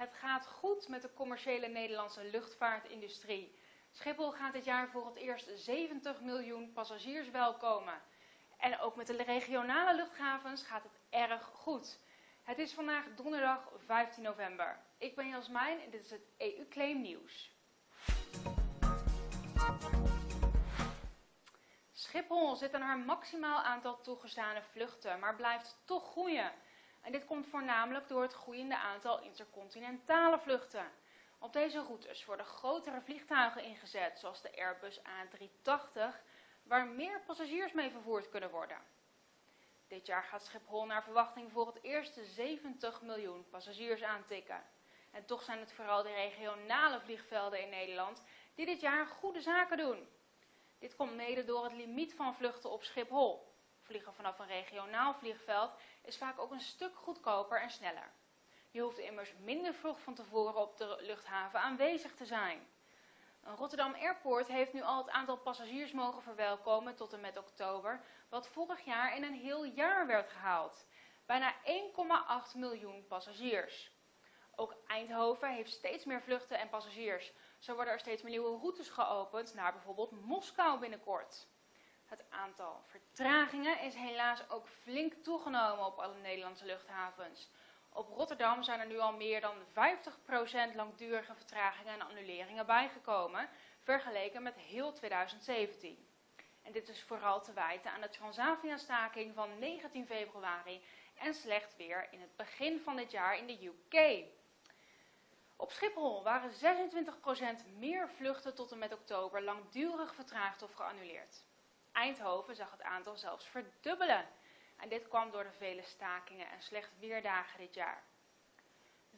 Het gaat goed met de commerciële Nederlandse luchtvaartindustrie. Schiphol gaat dit jaar voor het eerst 70 miljoen passagiers welkomen. En ook met de regionale luchthavens gaat het erg goed. Het is vandaag donderdag 15 november. Ik ben Jasmijn en dit is het EU-claim nieuws. Schiphol zit aan haar maximaal aantal toegestane vluchten, maar blijft toch groeien. En dit komt voornamelijk door het groeiende aantal intercontinentale vluchten. Op deze routes worden grotere vliegtuigen ingezet, zoals de Airbus A380, waar meer passagiers mee vervoerd kunnen worden. Dit jaar gaat Schiphol naar verwachting voor het eerste 70 miljoen passagiers aantikken. En toch zijn het vooral de regionale vliegvelden in Nederland die dit jaar goede zaken doen. Dit komt mede door het limiet van vluchten op Schiphol. Vliegen vanaf een regionaal vliegveld is vaak ook een stuk goedkoper en sneller. Je hoeft immers minder vroeg van tevoren op de luchthaven aanwezig te zijn. Rotterdam Airport heeft nu al het aantal passagiers mogen verwelkomen tot en met oktober, wat vorig jaar in een heel jaar werd gehaald. Bijna 1,8 miljoen passagiers. Ook Eindhoven heeft steeds meer vluchten en passagiers. Zo worden er steeds meer nieuwe routes geopend naar bijvoorbeeld Moskou binnenkort. Het aantal vertragingen is helaas ook flink toegenomen op alle Nederlandse luchthavens. Op Rotterdam zijn er nu al meer dan 50% langdurige vertragingen en annuleringen bijgekomen, vergeleken met heel 2017. En dit is vooral te wijten aan de Transavia-staking van 19 februari en slecht weer in het begin van dit jaar in de UK. Op Schiphol waren 26% meer vluchten tot en met oktober langdurig vertraagd of geannuleerd. Eindhoven zag het aantal zelfs verdubbelen. En dit kwam door de vele stakingen en slecht weerdagen dit jaar.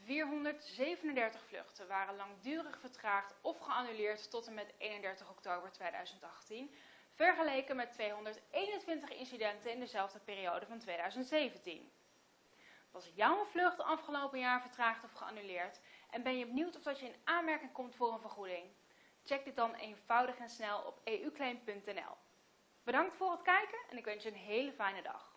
437 vluchten waren langdurig vertraagd of geannuleerd tot en met 31 oktober 2018, vergeleken met 221 incidenten in dezelfde periode van 2017. Was jouw vlucht afgelopen jaar vertraagd of geannuleerd en ben je benieuwd of dat je in aanmerking komt voor een vergoeding? Check dit dan eenvoudig en snel op euclaim.nl. Bedankt voor het kijken en ik wens je een hele fijne dag.